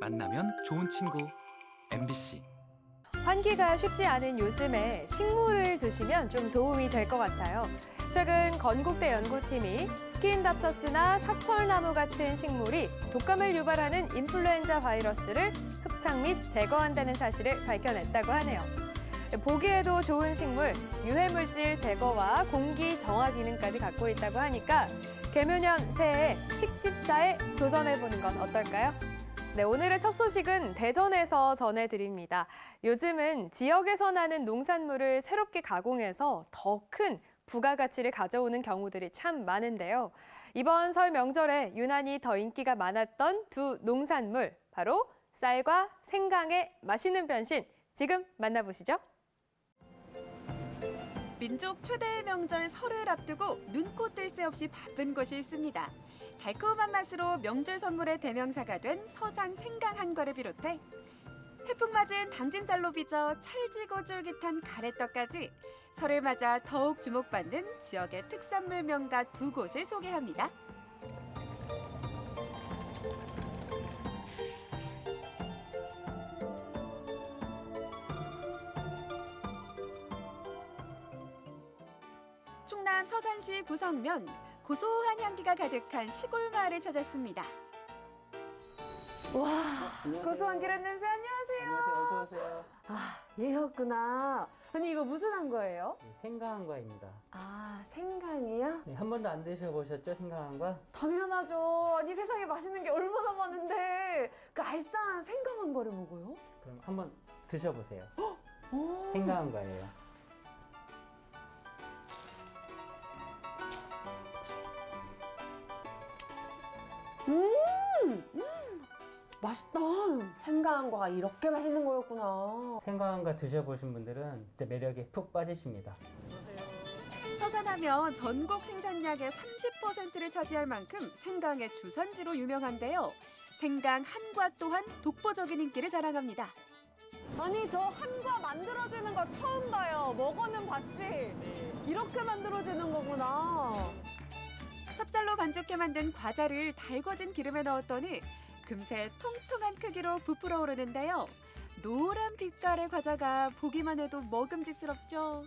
만나면 좋은 친구 MBC 환기가 쉽지 않은 요즘에 식물을 두시면 좀 도움이 될 것 같아요. 최근 건국대 연구팀이 스킨답서스나 사철나무 같은 식물이 독감을 유발하는 인플루엔자 바이러스를 흡착 및 제거한다는 사실을 밝혀냈다고 하네요. 보기에도 좋은 식물, 유해물질 제거와 공기 정화 기능까지 갖고 있다고 하니까 개묘년 새해 식집사에 도전해보는 건 어떨까요? 네, 오늘의 첫 소식은 대전에서 전해드립니다. 요즘은 지역에서 나는 농산물을 새롭게 가공해서 더 큰 부가가치를 가져오는 경우들이 참 많은데요. 이번 설 명절에 유난히 더 인기가 많았던 두 농산물, 바로 쌀과 생강의 맛있는 변신, 지금 만나보시죠. 민족 최대의 명절 설을 앞두고 눈코 뜰 새 없이 바쁜 곳이 있습니다. 달콤한 맛으로 명절 선물의 대명사가 된 서산 생강 한 과를 비롯해 태풍 맞은 당진살로 빚어 찰지고 쫄깃한 가래떡까지 설을 맞아 더욱 주목받는 지역의 특산물 명가 두 곳을 소개합니다. 충남 서산시 부성면 고소한 향기가 가득한 시골 마을을 찾았습니다. 와, 안녕하세요. 고소한 기름 냄새 안녕하세요. 안녕하세요. 어서 오세요. 아, 얘였구나. 아니 이거 무슨 한 거예요? 네, 생강한과입니다. 아, 생강이요? 네, 한 번도 안 드셔보셨죠, 생강한과? 당연하죠. 아니 세상에 맛있는 게 얼마나 많은데 그 알싸한 생강한 거를 먹어요? 그럼 한번 드셔보세요. 오. 생강한과예요. 맛있다. 생강한 거가 이렇게 맛있는 거였구나. 생강한과 드셔보신 분들은 진짜 매력에 푹 빠지십니다. 서산하면 전국 생산량의 30%를 차지할 만큼 생강의 주산지로 유명한데요. 생강 한과 또한 독보적인 인기를 자랑합니다. 아니 저 한과 만들어지는 거 처음 봐요. 먹어는 봤지. 이렇게 만들어지는 거구나. 찹쌀로 반죽해 만든 과자를 달궈진 기름에 넣었더니 금세 통통한 크기로 부풀어 오르는데요. 노란 빛깔의 과자가 보기만 해도 먹음직스럽죠.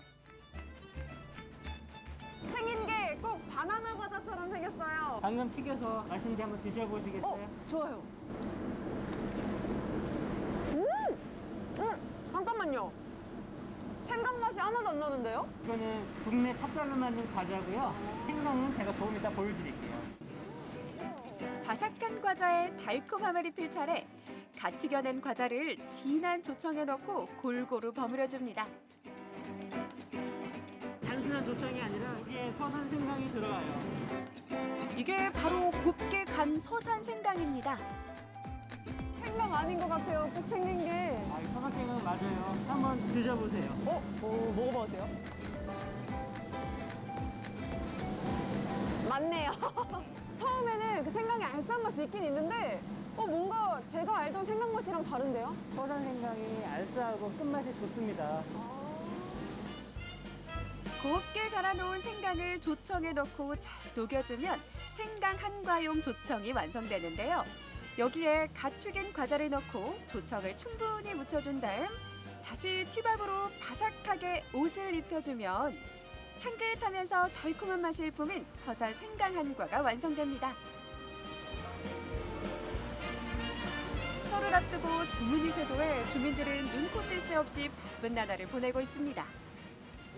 생긴 게 꼭 바나나 과자처럼 생겼어요. 방금 튀겨서 맛있는데 한번 드셔보시겠어요? 어, 좋아요. 음! 음! 잠깐만요. 생강 맛이 하나도 안 나는데요? 이거는 국내 찹쌀로 만든 과자고요. 생강은 제가 조금 이따 보여드릴게요. 바삭한 과자에 달콤함을 입힐 차례 갓 튀겨낸 과자를 진한 조청에 넣고 골고루 버무려줍니다. 단순한 조청이 아니라 여기에 서산 생강이 들어가요. 이게 바로 곱게 간 서산 생강입니다. 생강 아닌 것 같아요. 꼭 생긴 게. 아, 이 생강은 맞아요. 한번 드셔보세요. 어? 오, 먹어봐도 돼요? 맞네요. 처음에는 그 생강의 알싸한 맛이 있긴 있는데 어, 뭔가 제가 알던 생강 맛이랑 다른데요? 서산 생강이 알싸하고 끝맛이 좋습니다. 곱게 갈아놓은 생강을 조청에 넣고 잘 녹여주면 생강 한과용 조청이 완성되는데요. 여기에 갓 튀긴 과자를 넣고 조청을 충분히 묻혀준 다음 다시 튀밥으로 바삭하게 옷을 입혀주면 향긋하면서 달콤한 맛이 일품인 서산 생강 한과가 완성됩니다. 설을 앞두고 주문이 쇄도해 주민들은 눈코 뜰 새 없이 바쁜 나날을 보내고 있습니다.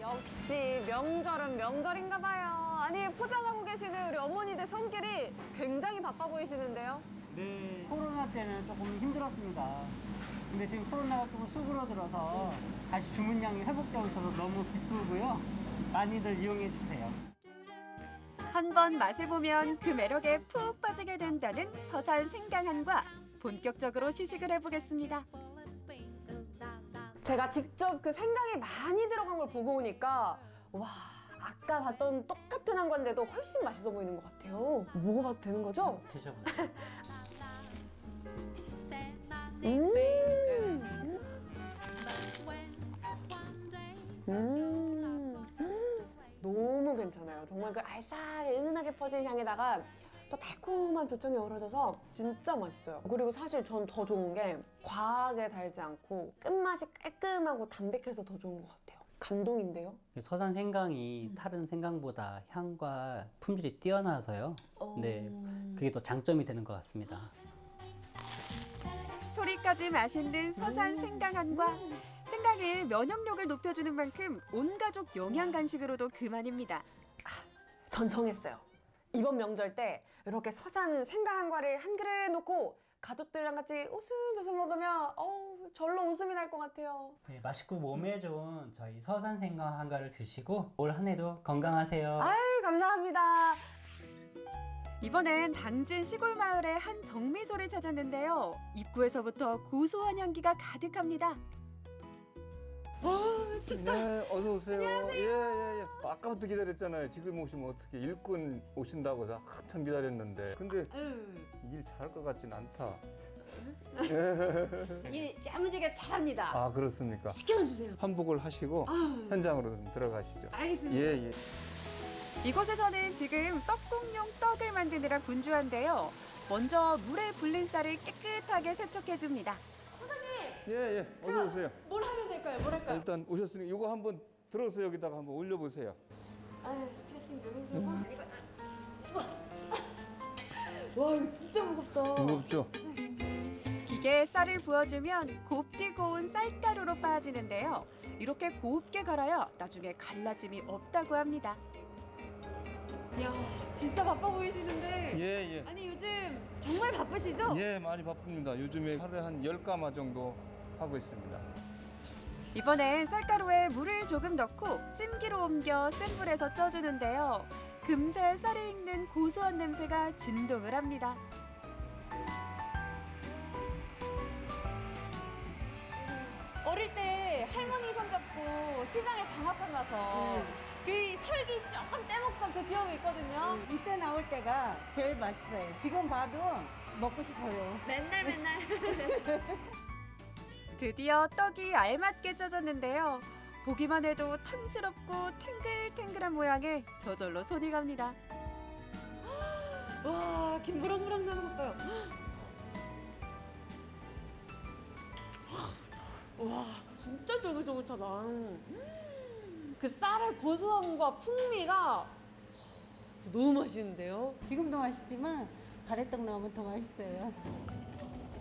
역시 명절은 명절인가 봐요. 아니 포장하고 계시는 우리 어머니들 손길이 굉장히 바빠 보이시는데요. 네. 코로나 때는 조금 힘들었습니다. 근데 지금 코로나가 조금 수그러들어서 다시 주문량이 회복되고 있어서 너무 기쁘고요. 많이들 이용해 주세요. 한 번 맛을 보면 그 매력에 푹 빠지게 된다는 서산 생강한과 본격적으로 시식을 해보겠습니다. 제가 직접 그 생강이 많이 들어간 걸 보고 오니까 와 아까 봤던 똑같은 한 건데도 훨씬 맛있어 보이는 것 같아요. 먹어봐도 되는 거죠? 드셔보세요. 음. 음. 너무 괜찮아요. 정말 그 알싸하게 은은하게 퍼진 향에다가 또 달콤한 조청이 어우러져서 진짜 맛있어요. 그리고 사실 전 더 좋은 게 과하게 달지 않고 끝맛이 깔끔하고 담백해서 더 좋은 것 같아요. 감동인데요. 서산 생강이 다른 생강보다 향과 품질이 뛰어나서요. 네, 그게 또 장점이 되는 것 같습니다. 소리까지 맛있는 서산 생강한과 생강의 면역력을 높여주는 만큼 온 가족 영양 간식으로도 그만입니다. 전 정했어요. 이번 명절 때 이렇게 서산 생강 한과를 한 그릇 놓고 가족들이랑 같이 웃음웃음 먹으면 어우 절로 웃음이 날 것 같아요. 네, 맛있고 몸에 좋은 저희 서산 생강 한가를 드시고 올 한 해도 건강하세요. 아유 감사합니다. 이번엔 당진 시골 마을의 한 정미소를 찾았는데요. 입구에서부터 고소한 향기가 가득합니다. 네, 어서 오세요. 안녕하세요. 예, 예, 예. 아까부터 기다렸잖아요. 지금 오시면 어떻게 일꾼 오신다고 저 한참 기다렸는데. 근데 일 잘할 것 같진 않다. 일 야무지게 잘합니다. 아, 그렇습니까? 시켜만 주세요. 환복을 하시고 현장으로 좀 들어가시죠. 알겠습니다. 예, 예. 이곳에서는 지금 떡국용 떡을 만드느라 분주한데요. 먼저 물에 불린 쌀을 깨끗하게 세척해줍니다. 예, 예. 어서 오세요. 뭘 하면 될까요? 뭘 할까요? 일단 오셨으니 이거 한번 들어서 여기다가 한번 올려 보세요. 아 스트레칭 좀 해주고. 이거 와 이거 진짜 무겁다. 무겁죠? 기계에 쌀을 부어주면 곱디 고운 쌀가루로 빠지는데요. 이렇게 곱게 갈아야 나중에 갈라짐이 없다고 합니다. 야 진짜 바빠 보이시는데. 예, 예. 아니 요즘 정말 바쁘시죠? 예, 많이 바쁩니다. 요즘에 하루에 한 10가마 정도 하고 있습니다. 이번엔 쌀가루에 물을 조금 넣고 찜기로 옮겨 센 불에서 쪄주는데요. 금세 쌀이 익는 고소한 냄새가 진동을 합니다. 어릴 때 할머니 손잡고 시장에 방앗간 가서 그 설기 조금 떼먹던 그 기억이 있거든요. 이때 나올 때가 제일 맛있어요. 지금 봐도 먹고 싶어요. 맨날 맨날. 드디어 떡이 알맞게 쪄졌는데요. 보기만 해도 탐스럽고 탱글탱글한 모양에 저절로 손이 갑니다. 와 김부랑부랑 나는 것 봐요. 와 진짜 쫄깃쫄깃하다. 음, 그 쌀의 고소함과 풍미가 너무 맛있는데요. 지금도 맛있지만 가래떡 넣으면 더 맛있어요.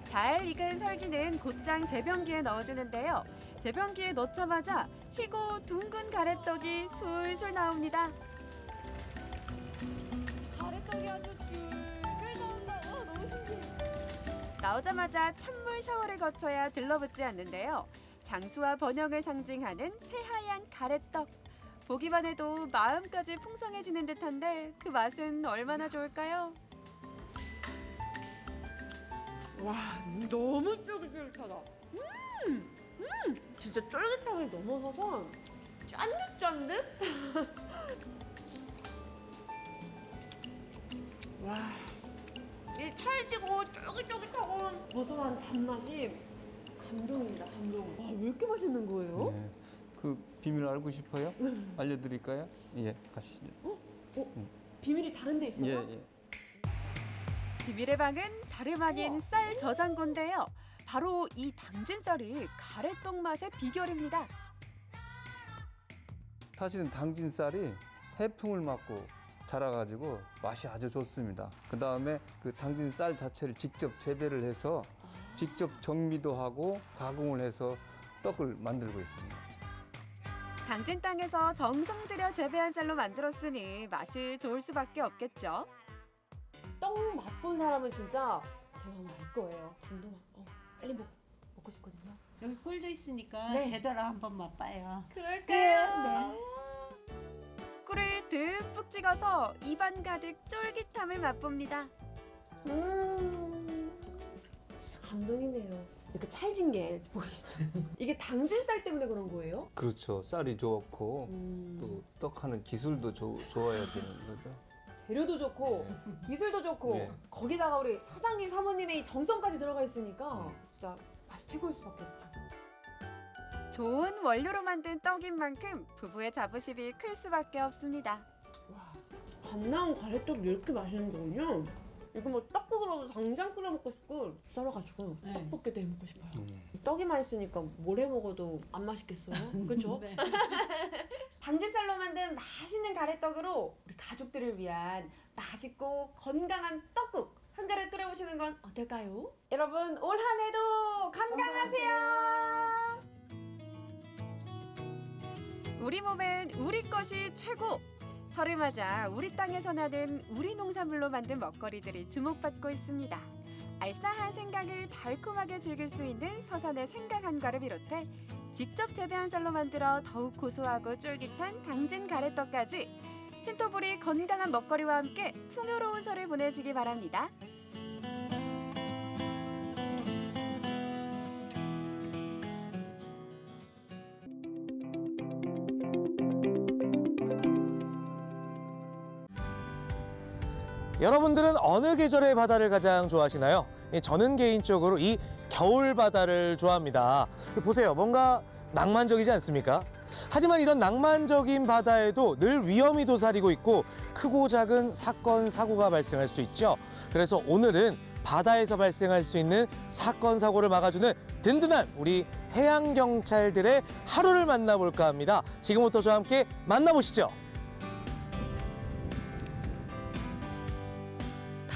잘 익은 설기는 곧장 재변기에 넣어주는데요. 재변기에 넣자마자 희고 둥근 가래떡이 술술 나옵니다. 가래떡이 아주 줄줄 나온다. 와 너무 신기해. 나오자마자 찬물 샤워를 거쳐야 들러붙지 않는데요. 장수와 번영을 상징하는 새하얀 가래떡. 보기만 해도 마음까지 풍성해지는 듯한데 그 맛은 얼마나 좋을까요? 와 너무 쫄깃쫄깃하다. 음, 음 진짜 쫄깃함을 넘어서서 짠득짠득. 와. 이 찰지고 쫄깃쫄깃하고 고소한 단맛이 감동입니다, 감동. 와, 왜 이렇게 맛있는 거예요? 예. 그 비밀 알고 싶어요? 알려드릴까요? 예, 가시죠. 비밀이 다른 데 있어요? 예, 예. 비밀의 방은 다름 아닌 쌀 저장고인데요. 바로 이 당진 쌀이 가래떡 맛의 비결입니다. 사실은 당진 쌀이 해풍을 맞고 자라가지고 맛이 아주 좋습니다. 그 다음에 그 당진 쌀 자체를 직접 재배를 해서 직접 정미도 하고 가공을 해서 떡을 만들고 있습니다. 당진 땅에서 정성 들여 재배한 쌀로 만들었으니 맛이 좋을 수밖에 없겠죠. 떡 맛본 사람은 진짜 제 마음 알 거예요. 지금도 막 어, 빨리 먹, 먹고 싶거든요. 여기 꿀도 있으니까 네. 제대로 한번 맛봐요. 그럴까요? 꿀을 듬뿍 찍어서 입안 가득 쫄깃함을 맛봅니다. 음, 진짜 감동이네요. 이렇게 찰진 게 보이시죠? 이게 당진 쌀 때문에 그런 거예요? 그렇죠. 쌀이 좋고 음, 또 떡하는 기술도 조- 좋아야 되는 거죠. 재료도 좋고 기술도 좋고 네. 거기다가 우리 사장님 사모님의 이 정성까지 들어가 있으니까 진짜 맛이 최고일 수밖에 없죠. 좋은 원료로 만든 떡인 만큼 부부의 자부심이 클 수밖에 없습니다. 와, 갓 나온 가래떡이 이렇게 맛있는 거군요. 이거 뭐 떡국으로도 당장 끓여 먹고 싶고 썰어가지고 네. 떡볶이도 해 먹고 싶어요. 떡이 맛있으니까 뭘 해 먹어도 안 맛있겠어요. 그렇죠? 네. 당진쌀로 만든 맛있는 가래떡으로 우리 가족들을 위한 맛있고 건강한 떡국 한 그릇 끓여보시는 건 어떨까요? 여러분 올 한 해도 건강하세요. 우리 몸엔 우리 것이 최고. 설을 맞아 우리 땅에서 나는 우리 농산물로 만든 먹거리들이 주목받고 있습니다. 알싸한 생강을 달콤하게 즐길 수 있는 서산의 생강 한과를 비롯해 직접 재배한 쌀로 만들어 더욱 고소하고 쫄깃한 당진 가래떡까지 신토불이 건강한 먹거리와 함께 풍요로운 설을 보내시기 바랍니다. 여러분들은 어느 계절의 바다를 가장 좋아하시나요? 예, 저는 개인적으로 이 겨울 바다를 좋아합니다. 보세요. 뭔가 낭만적이지 않습니까? 하지만 이런 낭만적인 바다에도 늘 위험이 도사리고 있고 크고 작은 사건, 사고가 발생할 수 있죠. 그래서 오늘은 바다에서 발생할 수 있는 사건, 사고를 막아주는 든든한 우리 해양경찰들의 하루를 만나볼까 합니다. 지금부터 저와 함께 만나보시죠.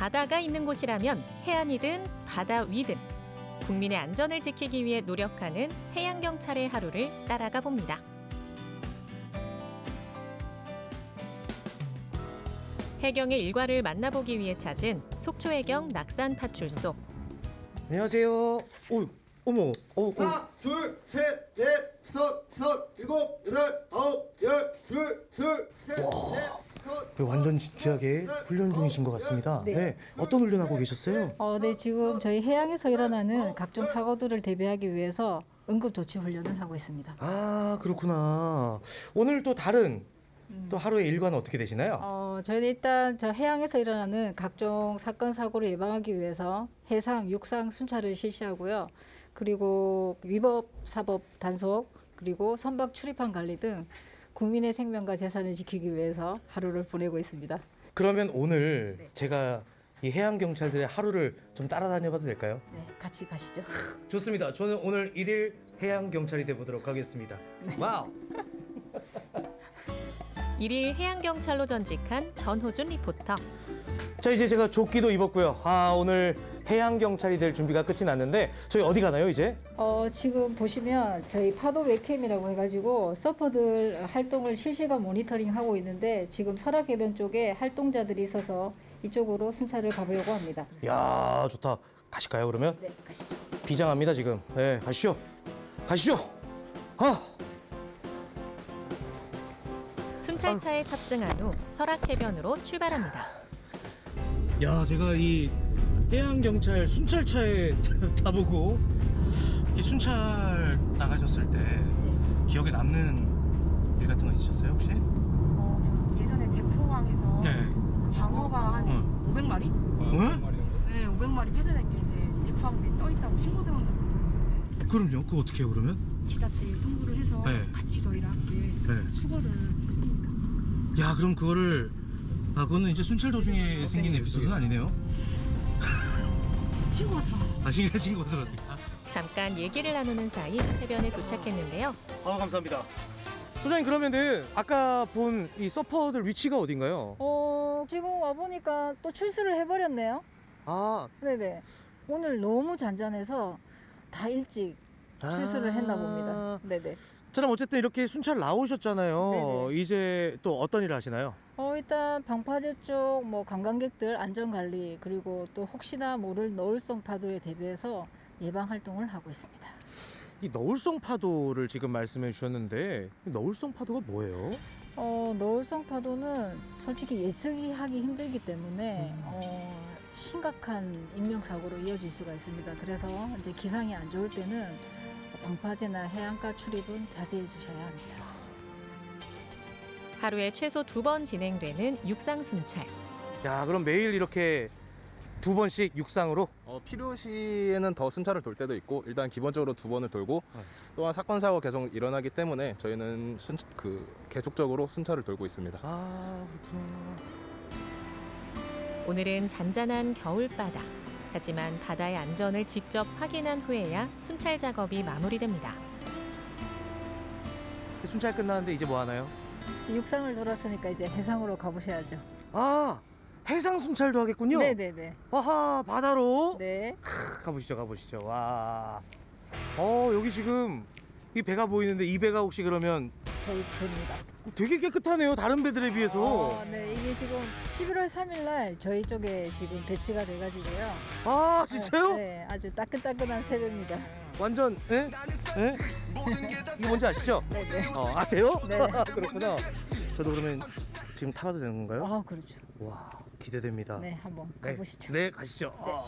바다가 있는 곳이라면 해안이든 바다 위든 국민의 안전을 지키기 위해 노력하는 해양경찰의 하루를 따라가 봅니다. 해경의 일과를 만나보기 위해 찾은 속초해경 낙산 파출소. 안녕하세요. 오, 어머, 어, 어. 하나, 둘, 셋, 넷, 다섯, 여섯, 일곱, 여덟, 아홉, 열, 둘, 둘, 셋, 넷, 완전 진지하게 훈련 중이신 것 같습니다. 네. 네. 어떤 훈련하고 계셨어요? 어, 네, 지금 저희 해양에서 일어나는 각종 사고들을 대비하기 위해서 응급조치 훈련을 하고 있습니다. 아, 그렇구나. 오늘 또 다른 또 하루의 일과는 어떻게 되시나요? 어, 저희는 일단 저 해양에서 일어나는 각종 사건 사고를 예방하기 위해서 해상, 육상 순찰을 실시하고요. 그리고 위법 사법 단속 그리고 선박 출입항 관리 등 국민의 생명과 재산을 지키기 위해서 하루를 보내고 있습니다. 그러면 오늘 제가 이 해양 경찰들의 하루를 좀 따라다녀봐도 될까요? 네, 같이 가시죠. 좋습니다. 저는 오늘 일일 해양 경찰이 돼 보도록 하겠습니다. 와우. 일일 해양 경찰로 전직한 전호준 리포터. 자 이제 제가 조끼도 입었고요. 아 오늘 해양 경찰이 될 준비가 끝이 났는데 저희 어디 가나요 이제? 어, 지금 보시면 저희 파도 웹캠이라고 해가지고 서퍼들 활동을 실시간 모니터링 하고 있는데 지금 설악해변 쪽에 활동자들이 있어서 이쪽으로 순찰을 가보려고 합니다. 야 좋다. 가실까요 그러면? 네, 가시죠. 비장합니다 지금. 네 가시죠. 가시죠. 아. 순찰차에 탑승한 후 설악해변으로 출발합니다. 야, 제가 이 해양 경찰 순찰차에 타보고 이 순찰 나가셨을 때 기억에 남는 일 같은 거 있으셨어요 혹시? 어, 저 예전에 대포항에서 네. 광어가 한 어. 500마리? 어? 네, 500마리 폐쇄된 게 이제 대포항에 떠 있다고 신고 들어온 적이 있었는데 그럼요. 그거 어떻게 해요 그러면? 지자체에 통보를 해서 네. 같이 저희랑 함께 네. 수거를 했습니다. 야, 그럼 그거를 아, 그거는 이제 순찰 도중에 생긴 에피소드는 아니네요. 신고가 들어. 아, 신고 신고 들었습니다. 잠깐 얘기를 나누는 사이 해변에 도착했는데요. 아, 감사합니다. 소장님 그러면은 아까 본 이 서퍼들 위치가 어딘가요? 어, 지금 와 보니까 또 출수를 해버렸네요. 아, 네네. 오늘 너무 잔잔해서 다 일찍 출수를 했나 봅니다. 네네. 저는 어쨌든 이렇게 순찰 나오셨잖아요. 네네. 이제 또 어떤 일을 하시나요? 어, 일단 방파제 쪽 뭐 관광객들 안전 관리 그리고 또 혹시나 모를 노을성 파도에 대비해서 예방 활동을 하고 있습니다. 이 너울성 파도를 지금 말씀해 주셨는데 이 너울성 파도가 뭐예요? 어, 노을성 파도는 솔직히 예측하기 힘들기 때문에 어, 심각한 인명사고로 이어질 수가 있습니다. 그래서 이제 기상이 안 좋을 때는 방파제나 해안가 출입은 자제해 주셔야 합니다. 하루에 최소 두 번 진행되는 육상 순찰. 야, 그럼 매일 이렇게 두 번씩 육상으로? 어, 필요시에는 더 순찰을 돌 때도 있고 일단 기본적으로 두 번을 돌고 또한 사건 사고 계속 일어나기 때문에 저희는 순, 그 계속적으로 순찰을 돌고 있습니다. 아, 그렇구나. 오늘은 잔잔한 겨울바다. 하지만 바다의 안전을 직접 확인한 후에야 순찰 작업이 마무리됩니다. 순찰 끝나는데 이제 뭐 하나요? 육상을 돌았으니까 이제 해상으로 가보셔야죠. 아 해상 순찰도 하겠군요. 네네네. 아하 바다로. 네. 크, 가보시죠 가보시죠. 와. 어 여기 지금 이 배가 보이는데 이 배가 혹시 그러면 저희 배입니다. 되게 깨끗하네요 다른 배들에 비해서. 어, 네, 이게 지금 11월 3일 날 저희 쪽에 지금 배치가 돼가지고요. 아 진짜요? 네, 네, 아주 따끈따끈한 새배입니다. 완전 예? 예? 이거 뭔지 아시죠? 네 네. 어, 아세요? 네. 그렇구나. 저도 그러면 지금 타봐도 되는 건가요? 아, 그렇죠. 와 기대됩니다. 네, 한번 네. 가보시죠. 네, 가시죠. 아.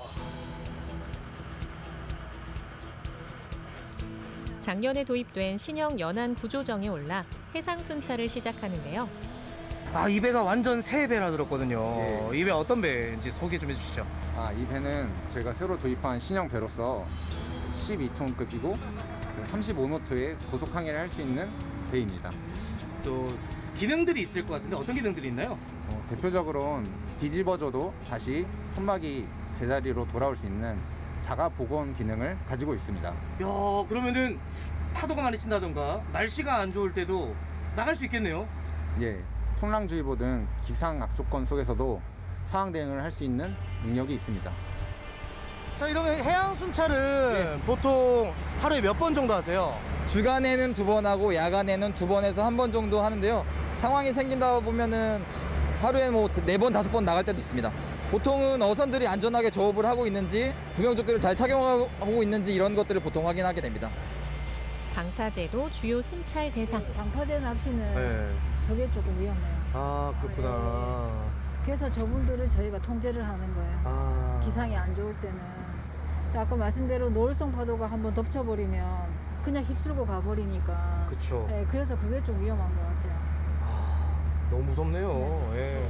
작년에 도입된 신형 연안 구조정에 올라 해상 순찰을 시작하는데요. 아, 이 배가 완전 새 배라 들었거든요. 예. 이배 어떤 배인지 소개 좀 해주시죠. 아, 이 배는 저희가 새로 도입한 신형 배로서 12톤급이고 35노트의 고속 항해를 할 수 있는 배입니다. 또 기능들이 있을 것 같은데 어떤 기능들이 있나요? 어, 대표적으로는 뒤집어져도 다시 선박이 제자리로 돌아올 수 있는 자가 복원 기능을 가지고 있습니다. 야, 그러면은 파도가 많이 친다던가 날씨가 안 좋을 때도 나갈 수 있겠네요. 예, 풍랑주의보 등 기상 악조건 속에서도 상황 대응을 할 수 있는 능력이 있습니다. 자, 이러면 해양 순찰은 보통 하루에 몇 번 정도 하세요? 주간에는 두 번 하고 야간에는 두 번에서 한 번 정도 하는데요. 상황이 생긴다 보면은 하루에 뭐 네 번 다섯 번 나갈 때도 있습니다. 보통은 어선들이 안전하게 조업을 하고 있는지 구명조끼를 잘 착용하고 있는지 이런 것들을 보통 확인하게 됩니다. 방파제도 주요 순찰 대상. 방파제 낚시는 네. 저게 조금 위험해요. 아, 그렇구나. 그래서 저물들을 저희가 통제를 하는 거예요. 아. 기상이 안 좋을 때는. 아까 말씀대로 노을성 파도가 한번 덮쳐버리면 그냥 휩쓸고 가버리니까. 그쵸. 네, 그래서 그게 좀 위험한 것 같아요. 너무 무섭네요. 예.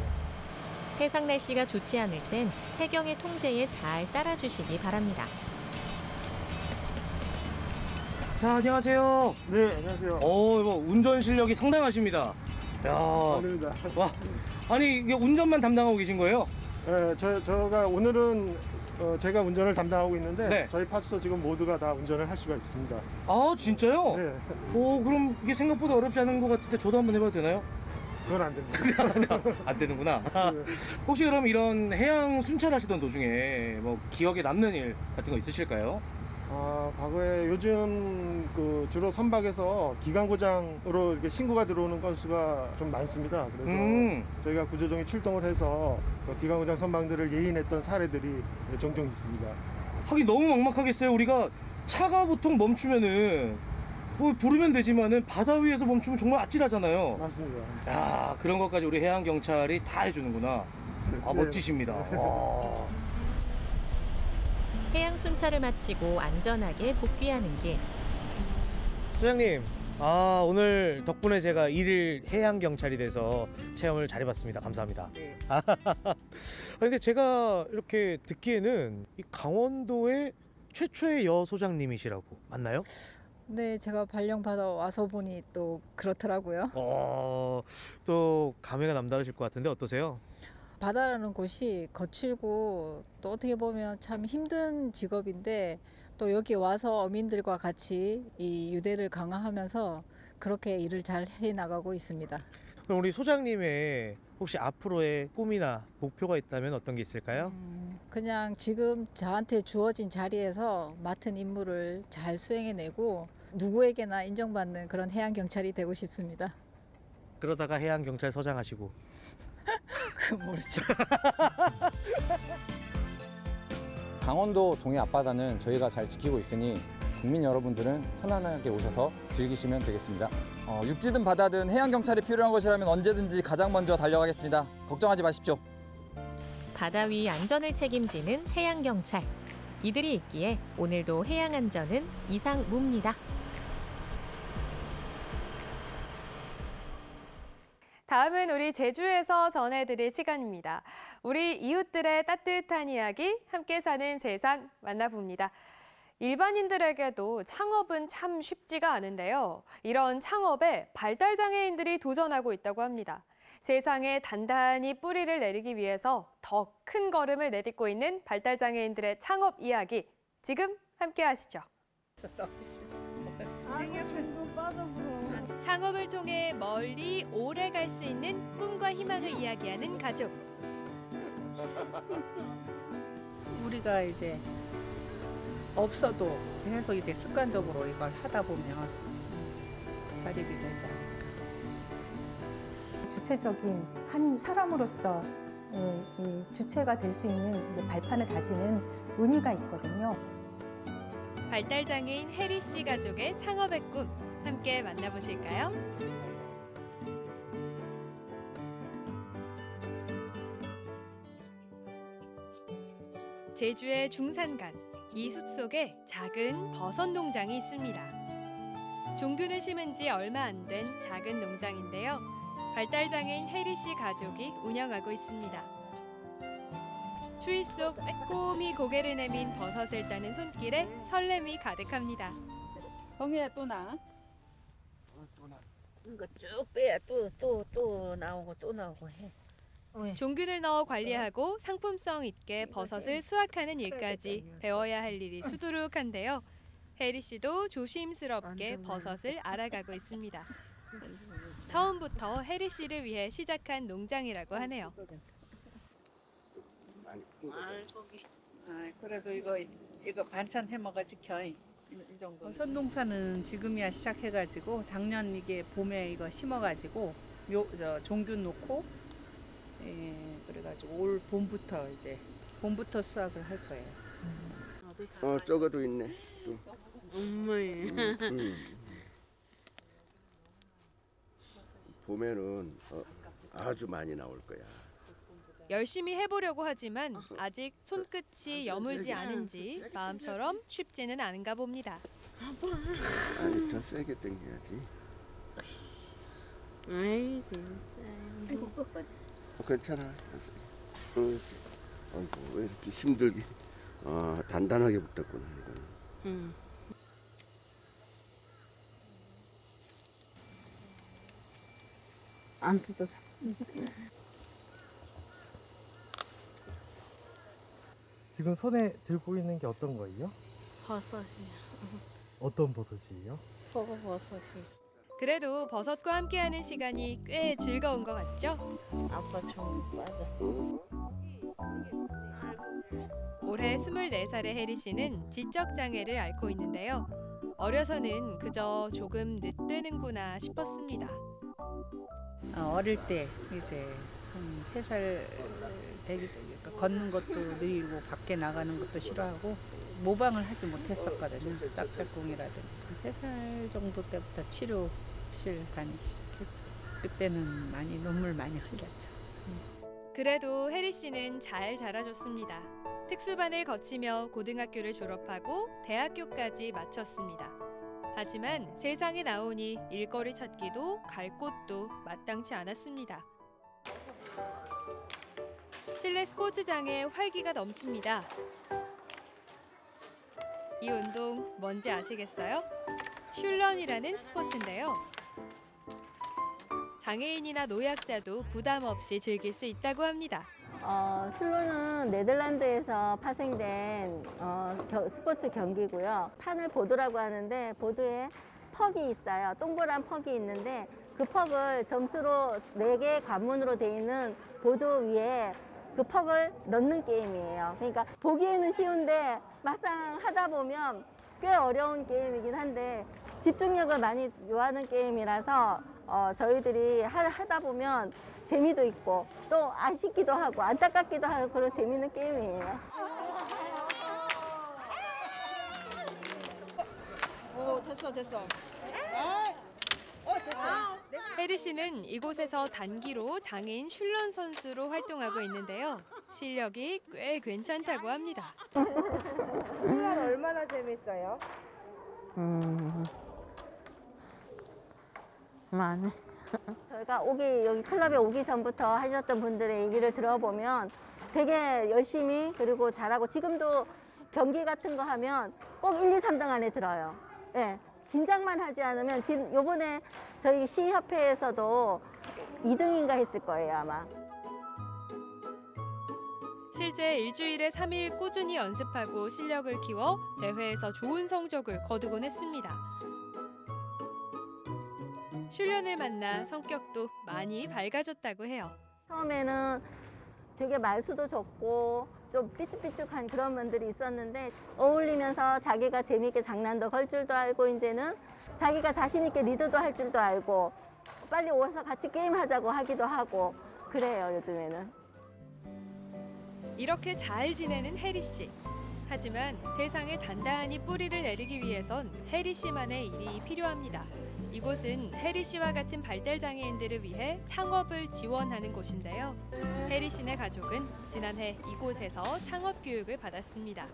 해상 날씨가 좋지 않을 땐 해경의 통제에 잘 따라주시기 바랍니다. 자, 안녕하세요. 네, 안녕하세요. 어, 이거 운전 실력이 상당하십니다. 야. 아닙니다. 와. 아니, 이게 운전만 담당하고 계신 거예요? 네, 저, 저가 오늘은 어, 제가 운전을 담당하고 있는데 네. 저희 파트도 지금 모두가 다 운전을 할 수가 있습니다. 아, 진짜요? 네. 오, 그럼 이게 생각보다 어렵지 않은 것 같은데 저도 한번 해봐도 되나요? 그건 안 됩니다. 안 되는구나. 혹시 그럼 이런 해양 순찰하시던 도중에 뭐 기억에 남는 일 같은 거 있으실까요? 아, 과거에 요즘 그 주로 선박에서 기관 고장으로 이렇게 신고가 들어오는 건수가 좀 많습니다. 그래서 음. 저희가 구조정이 출동을 해서 그 기관 고장 선박들을 예인했던 사례들이 종종 있습니다. 하긴 너무 막막하겠어요. 우리가 차가 보통 멈추면은 뭐 부르면 되지만은 바다 위에서 멈추면 정말 아찔하잖아요. 맞습니다. 야 그런 것까지 우리 해양 경찰이 다 해주는구나. 아 네. 멋지십니다. 와. 해양 순찰을 마치고 안전하게 복귀하는 길. 소장님, 아 오늘 덕분에 제가 일일 해양 경찰이 돼서 체험을 잘 해봤습니다. 감사합니다. 네. 아, 근데 제가 이렇게 듣기에는 이 강원도의 최초의 여 소장님이시라고 맞나요? 네, 제가 발령 받아 와서 보니 또 그렇더라고요. 어, 또 감회가 남다르실 것 같은데 어떠세요? 바다라는 곳이 거칠고 또 어떻게 보면 참 힘든 직업인데 또 여기 와서 어민들과 같이 이 유대를 강화하면서 그렇게 일을 잘 해 나가고 있습니다. 그럼 우리 소장님의 혹시 앞으로의 꿈이나 목표가 있다면 어떤 게 있을까요? 그냥 지금 저한테 주어진 자리에서 맡은 임무를 잘 수행해내고 누구에게나 인정받는 그런 해양 경찰이 되고 싶습니다. 그러다가 해양 경찰서장 하시고 그 모르죠. 강원도 동해 앞바다는 저희가 잘 지키고 있으니 국민 여러분들은 편안하게 오셔서 즐기시면 되겠습니다. 어, 육지든 바다든 해양 경찰이 필요한 것이라면 언제든지 가장 먼저 달려가겠습니다. 걱정하지 마십시오. 바다 위 안전을 책임지는 해양 경찰. 이들이 있기에 오늘도 해양 안전은 이상무입니다. 다음은 우리 제주에서 전해드릴 시간입니다. 우리 이웃들의 따뜻한 이야기, 함께 사는 세상 만나봅니다. 일반인들에게도 창업은 참 쉽지가 않은데요. 이런 창업에 발달장애인들이 도전하고 있다고 합니다. 세상에 단단히 뿌리를 내리기 위해서 더 큰 걸음을 내딛고 있는 발달장애인들의 창업 이야기 지금 함께 하시죠. 창업을 통해 멀리 오래 갈 수 있는 꿈과 희망을 이야기하는 가족. 우리가 이제 없어도 계속 이제 습관적으로 이걸 하다 보면 자립이 되지 않을까. 주체적인 한 사람으로서 예, 이 주체가 될 수 있는 발판을 다지는 의미가 있거든요. 발달장애인 혜리 씨 가족의 창업의 꿈 함께 만나보실까요? 제주의 중산간 이 숲속에 작은 버섯 농장이 있습니다. 종균을 심은 지 얼마 안 된 작은 농장인데요. 발달장애인 혜리 씨 가족이 운영하고 있습니다. 추위 속 빼꼼히 고개를 내민 버섯을 따는 손길에 설렘이 가득합니다. 홍이야 또 나. 이거 쭉 빼야 또 또 또 나오고 또 나오고 해. 종균을 넣어 관리하고 상품성 있게 버섯을 수확하는 일까지 배워야 할 일이 수두룩한데요. 혜리 씨도 조심스럽게 버섯을 알아가고 있습니다. 처음부터 혜리 씨를 위해 시작한 농장이라고 하네요. 알고기. 아, 그래도 이거 이거 반찬 해 먹어 지켜. 이, 이 정도. 선농사는 지금이야 시작해가지고 작년 이게 봄에 이거 심어가지고 묘 저 종균 놓고 예, 그래가지고 올 봄부터 이제 봄부터 수확을 할 거예요. 어 저거도 있네. 또. 엄마예. 음, 음. 봄에는 어, 아주 많이 나올 거야. 열심히 해보려고 하지만 아직 손끝이 여물지 않은지 마음처럼 쉽지는 않은가 봅니다. 아니 더 세게 당겨야지. 아이 진짜. 어, 괜찮아. 어, 아이고 왜 이렇게 힘들게 어, 단단하게 붙었구나 이거는. 응. 안 뜯어. 지금 손에 들고 있는 게 어떤 거예요? 버섯이야. 어떤 버섯이에요? 버섯이. 그래도 버섯과 함께하는 시간이 꽤 즐거운 것 같죠? 아빠 좀 빠졌어. 올해 24살의 혜리 씨는 지적 장애를 앓고 있는데요. 어려서는 그저 조금 늦되는구나 싶었습니다. 어, 어릴 때 이제 한 세 살 되기 그러니까 걷는 것도 느리고 밖에 나가는 것도 싫어하고 모방을 하지 못했었거든요. 짝짝꿍이라든지 세 살 정도 때부터 치료실 다니기 시작했죠. 그때는 많이 눈물 많이 흘렸죠. 그래도 혜리 씨는 잘 자라줬습니다. 특수반을 거치며 고등학교를 졸업하고 대학교까지 마쳤습니다. 하지만 세상에 나오니 일거리 찾기도 갈 곳도 마땅치 않았습니다. 실내 스포츠장에 활기가 넘칩니다. 이 운동 뭔지 아시겠어요? 슐런이라는 스포츠인데요. 장애인이나 노약자도 부담 없이 즐길 수 있다고 합니다. 어, 슬로는 네덜란드에서 파생된 어, 겨- 스포츠 경기고요. 판을 보드라고 하는데 보드에 퍽이 있어요. 동그란 퍽이 있는데 그 퍽을 점수로 네 개 관문으로 돼 있는 보드 위에 그 퍽을 넣는 게임이에요. 그러니까 보기에는 쉬운데 막상 하다 보면 꽤 어려운 게임이긴 한데 집중력을 많이 요하는 게임이라서 어, 저희들이 하, 하다 보면 재미도 있고 또 아쉽기도 하고 안타깝기도 하고 그런 재밌는 게임이에요. 오 됐어 됐어. 아. 혜리 씨는 이곳에서 단기로 장애인 슐런 선수로 활동하고 있는데요. 실력이 꽤 괜찮다고 합니다. 훌란 얼마나 재밌어요? 음. 많이. 저희가 오기 여기 클럽에 오기 전부터 하셨던 분들의 얘기를 들어보면 되게 열심히 그리고 잘하고 지금도 경기 같은 거 하면 꼭 1, 2, 3등 안에 들어요. 예. 긴장만 하지 않으면 지금 요번에 저희 시협회에서도 2등인가 했을 거예요, 아마. 실제 일주일에 3일 꾸준히 연습하고 실력을 키워 대회에서 좋은 성적을 거두곤 했습니다. 슐련을 만나 성격도 많이 밝아졌다고 해요. 처음에는 되게 말수도 적고 좀 삐죽삐죽한 그런 면들이 있었는데 어울리면서 자기가 재미있게 장난도 걸 줄도 알고 이제는 자기가 자신 있게 리드도 할 줄도 알고 빨리 오서 같이 게임하자고 하기도 하고 그래요 요즘에는. 이렇게 잘 지내는 혜리 씨. 하지만 세상에 단단히 뿌리를 내리기 위해선 혜리 씨만의 일이 필요합니다. 이곳은 혜리 씨와 같은 발달 장애인들을 위해 창업을 지원하는 곳인데요. 혜리 씨네 가족은 지난해 이곳에서 창업 교육을 받았습니다.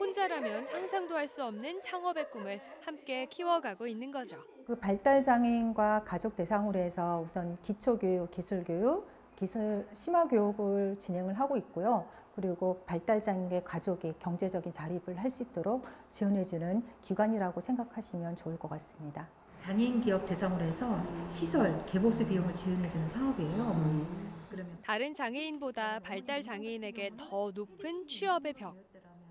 혼자라면 상상도 할 수 없는 창업의 꿈을 함께 키워가고 있는 거죠. 그 발달 장애인과 가족 대상으로 해서 우선 기초 교육, 기술 교육, 기술 심화 교육을 진행을 하고 있고요. 그리고 발달 장애인의 가족이 경제적인 자립을 할 수 있도록 지원해 주는 기관이라고 생각하시면 좋을 것 같습니다. 장애인 기업 대상으로 해서 시설 개보수 비용을 지원해 주는 사업이에요. 그러면 다른 장애인보다 발달 장애인에게 더 높은 취업의 벽.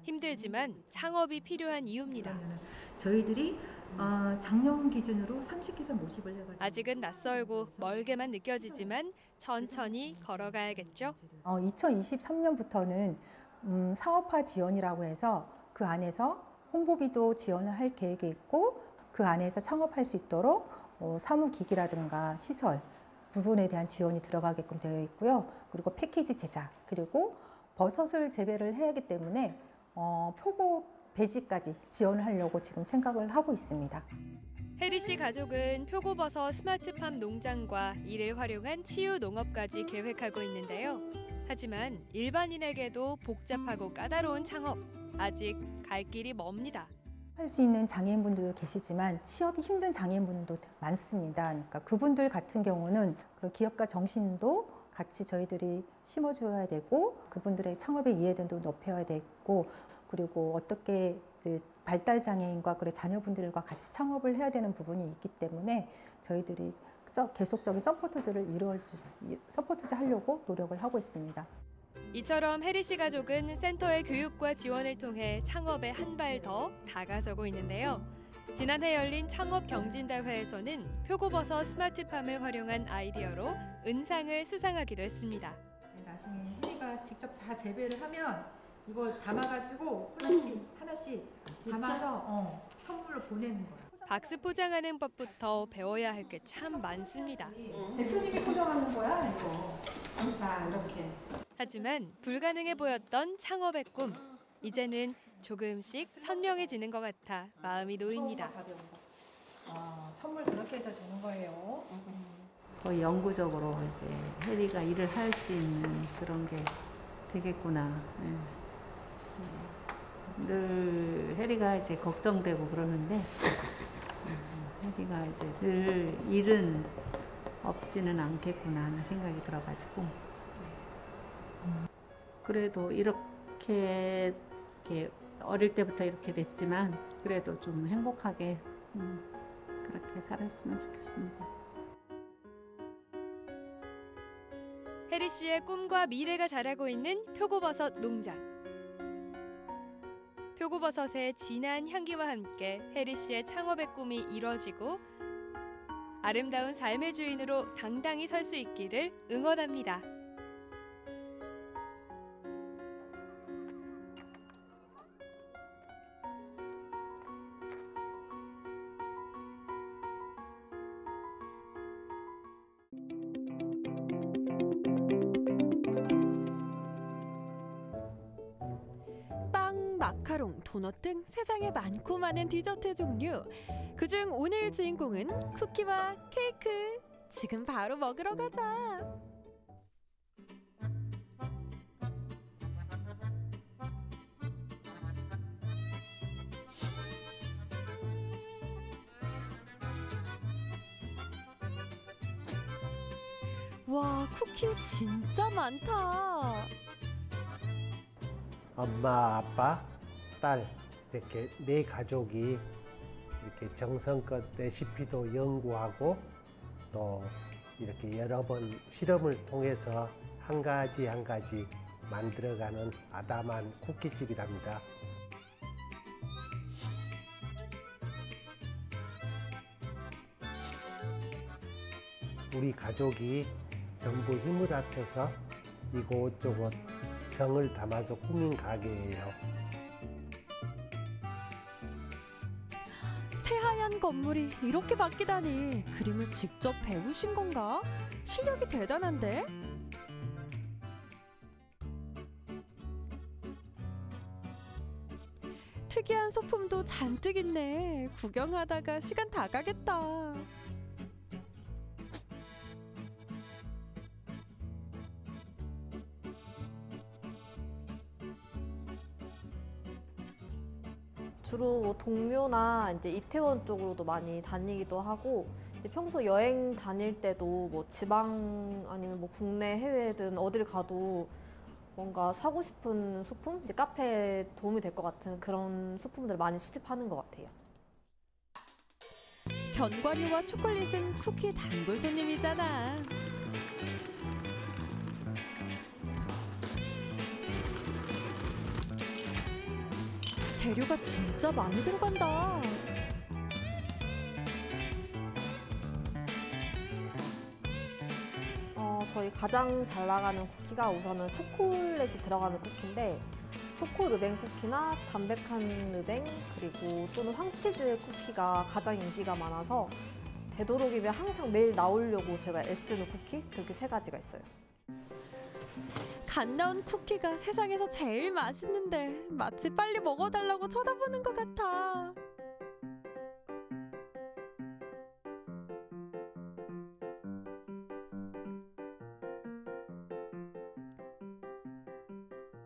힘들지만 창업이 필요한 이유입니다. 저희들이 어, 작년 기준으로 30기사 모집을 해가지고 아직은 낯설고 멀게만 느껴지지만 천천히 걸어가야겠죠. 어, 2023년부터는 음, 사업화 지원이라고 해서 그 안에서 홍보비도 지원을 할 계획이 있고 그 안에서 창업할 수 있도록 어, 사무기기라든가 시설 부분에 대한 지원이 들어가게끔 되어 있고요. 그리고 패키지 제작 그리고 버섯을 재배를 해야 하기 때문에 어, 표고 배지까지 지원을 하려고 지금 생각을 하고 있습니다. 혜리 씨 가족은 표고버섯 스마트팜 농장과 이를 활용한 치유 농업까지 계획하고 있는데요. 하지만 일반인에게도 복잡하고 까다로운 창업 아직 갈 길이 멉니다. 할 수 있는 장애인분들도 계시지만 취업이 힘든 장애인분들도 많습니다. 그러니까 그분들 같은 경우는 기업가 정신도 같이 저희들이 심어줘야 되고 그분들의 창업의 이해도도 높여야 되고 그리고 어떻게 발달 장애인과 그리고 자녀분들과 같이 창업을 해야 되는 부분이 있기 때문에 저희들이 계속적인 supports를 이루어 supports 하려고 노력을 하고 있습니다. 이처럼 혜리 씨 가족은 센터의 교육과 지원을 통해 창업에 한 발 더 다가서고 있는데요. 지난해 열린 창업 경진대회에서는 표고버섯 스마트팜을 활용한 아이디어로 은상을 수상하기도 했습니다. 나중에 혜리가 직접 다 재배를 하면 이거 담아가지고 하나씩 하나씩 담아서 어, 선물로 보내는 거야. 박스 포장하는 법부터 배워야 할 게 참 많습니다. 대표님이 포장하는 거야 이거. 자 이렇게. 하지만 불가능해 보였던 창업의 꿈. 이제는 조금씩 선명해지는 것 같아 마음이 놓입니다. 아, 선물 그렇게 해서 주는 거예요. 거의 영구적으로 이제 혜리가 일을 할 수 있는 그런 게 되겠구나. 예. 늘 혜리가 이제 걱정되고 그러는데 음, 혜리가 이제 늘 일은 없지는 않겠구나 하는 생각이 들어가지고 음, 그래도 이렇게, 이렇게 어릴 때부터 이렇게 됐지만 그래도 좀 행복하게 음, 그렇게 살았으면 좋겠습니다. 혜리 씨의 꿈과 미래가 자라고 있는 표고버섯 농장. 표고버섯의 진한 향기와 함께 혜리 씨의 창업의 꿈이 이뤄지고 아름다운 삶의 주인으로 당당히 설 수 있기를 응원합니다. 세상에 많고 많은 디저트 종류. 그중 오늘 주인공은 쿠키와 케이크. 지금 바로 먹으러 가자. 와, 쿠키 진짜 많다. 엄마, 아빠, 딸 이렇게 네 가족이 이렇게 정성껏 레시피도 연구하고 또 이렇게 여러 번 실험을 통해서 한 가지 한 가지 만들어가는 아담한 쿠키집이랍니다. 우리 가족이 전부 힘을 합쳐서 이곳저곳 정을 담아서 꾸민 가게예요. 건물이 이렇게 바뀌다니 그림을 직접 배우신 건가? 실력이 대단한데? 특이한 소품도 잔뜩 있네. 구경하다가 시간 다 가겠다. 주로 뭐 동묘나 이제 이태원 쪽으로도 많이 다니기도 하고 평소 여행 다닐 때도 뭐 지방 아니면 뭐 국내 해외든 어딜 가도 뭔가 사고 싶은 소품, 이제 카페에 도움이 될 것 같은 그런 소품들을 많이 수집하는 것 같아요. 견과류와 초콜릿은 쿠키 단골 손님이잖아. 재료가 진짜 많이 들어간다. 어, 저희 가장 잘 나가는 쿠키가 우선은 초콜릿이 들어가는 쿠키인데 초코 르뱅 쿠키나 담백한 르뱅 그리고 또는 황치즈 쿠키가 가장 인기가 많아서 되도록이면 항상 매일 나오려고 제가 애쓰는 쿠키 그렇게 세 가지가 있어요. 갓 나온 쿠키가 세상에서 제일 맛있는데 마치 빨리 먹어달라고 쳐다보는 것 같아.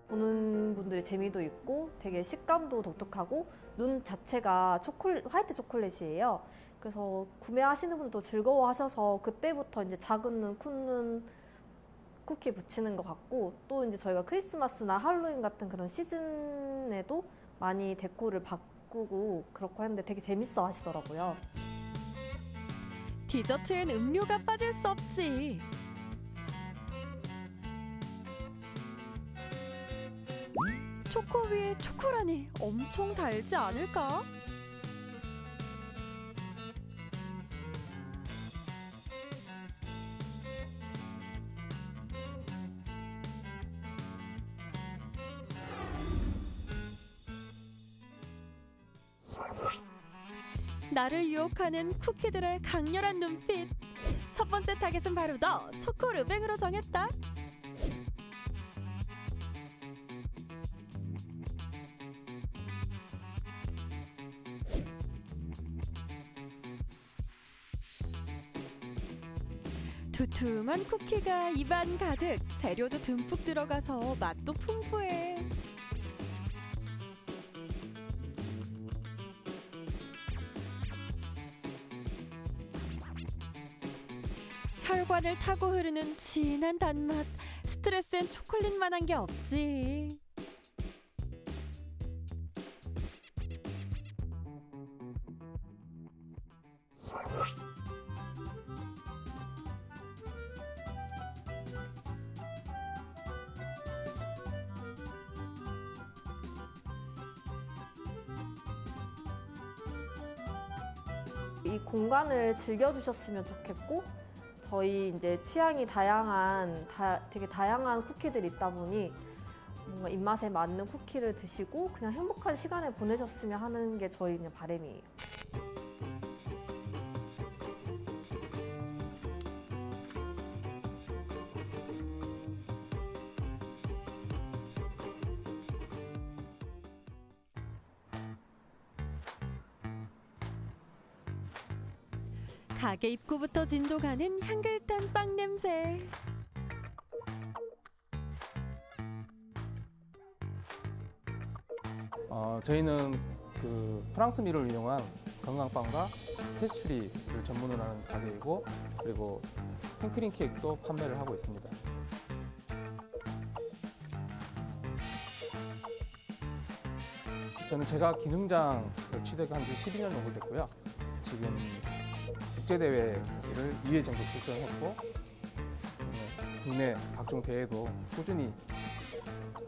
보는 분들의 재미도 있고 되게 식감도 독특하고 눈 자체가 초콜 화이트 초콜릿이에요. 그래서 구매하시는 분들도 즐거워하셔서 그때부터 이제 작은 눈, 큰 눈 쿠키 붙이는 것 같고 또 이제 저희가 크리스마스나 할로윈 같은 그런 시즌에도 많이 데코를 바꾸고 그렇고 하는데 되게 재밌어 하시더라고요. 디저트엔 음료가 빠질 수 없지. 초코 위에 초코라니 엄청 달지 않을까? 유혹하는 쿠키들의 강렬한 눈빛. 첫 번째 타겟은 바로 너 초코 르뱅으로 정했다. 두툼한 쿠키가 입안 가득 재료도 듬뿍 들어가서 맛도 풍부해. 혈관을 타고 흐르는 진한 단맛. 스트레스엔 초콜릿만 한 게 없지. 이 공간을 즐겨주셨으면 좋겠고 저희 이제 취향이 다양한 다, 되게 다양한 쿠키들이 있다 보니 뭔가 입맛에 맞는 쿠키를 드시고 그냥 행복한 시간을 보내셨으면 하는 게 저희 바람이에요. 가게 입구부터 진동하는 향긋한 빵 냄새. 어, 저희는 그 프랑스 밀을 이용한 건강빵과 페스츄리를 전문으로 하는 가게이고 그리고 생크림 케이크도 판매를 하고 있습니다. 저는 제가 기능장 취득 한 지 12년 정도 됐고요. 지금 국제대회를 2회 정도 출전했고 네, 국내 각종 대회도 꾸준히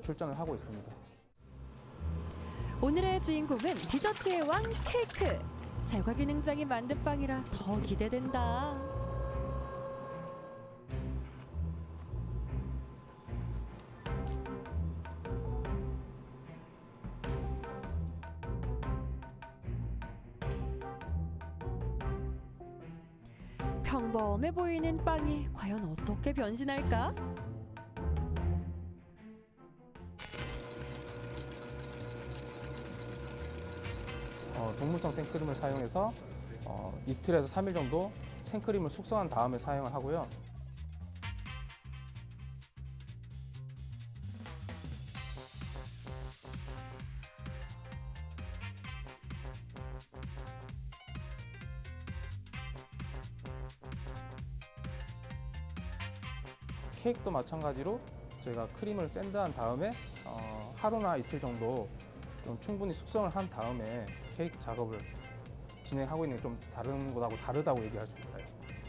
출전을 하고 있습니다. 오늘의 주인공은 디저트의 왕 케이크! 제과 기능장이 만든 빵이라 더 기대된다. 어떻게 변신할까? 어, 동물성 생크림을 사용해서 어, 이틀에서 3일 정도 생크림을 숙성한 다음에 사용을 하고요. 케이크도 마찬가지로 저희가 크림을 샌드한 다음에 어, 하루나 이틀 정도 좀 충분히 숙성을 한 다음에 케이크 작업을 진행하고 있는 게 좀 다른 것하고 다르다고 얘기할 수 있어요.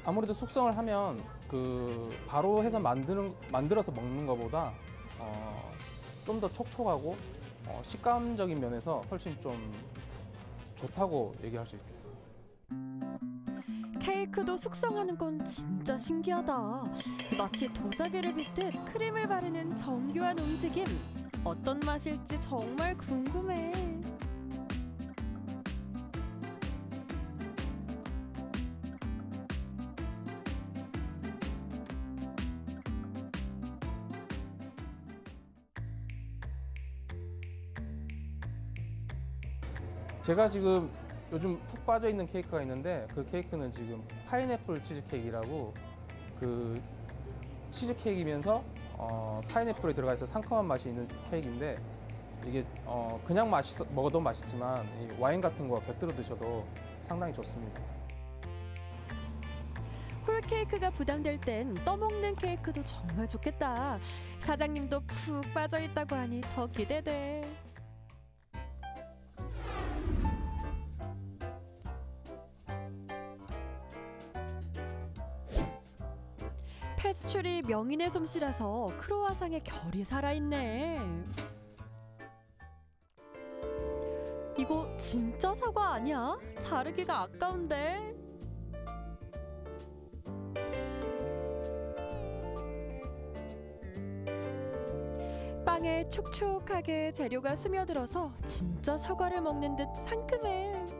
아무래도 숙성을 하면 그 바로 해서 만드는 만들어서 먹는 것보다 어, 좀 더 촉촉하고 어, 식감적인 면에서 훨씬 좀 좋다고 얘기할 수 있겠어요. 케이크도 숙성하는 건 진짜 신기하다. 마치 도자기를 빗듯 크림을 바르는 정교한 움직임. 어떤 맛일지 정말 궁금해. 제가 지금 요즘 푹 빠져 있는 케이크가 있는데 그 케이크는 지금 파인애플 치즈 케이크라고 그 치즈 케이크이면서 어, 파인애플이 들어가 있어 상큼한 맛이 있는 케이크인데 이게 어, 그냥 맛있 먹어도 맛있지만 이 와인 같은 거 곁들여 드셔도 상당히 좋습니다. 홀 케이크가 부담될 땐 떠먹는 케이크도 정말 좋겠다. 사장님도 푹 빠져 있다고 하니 더 기대돼. 페스츄리 명인의 솜씨라서 크로와상의 결이 살아있네. 이거 진짜 사과 아니야? 자르기가 아까운데. 빵에 촉촉하게 재료가 스며들어서 진짜 사과를 먹는 듯 상큼해.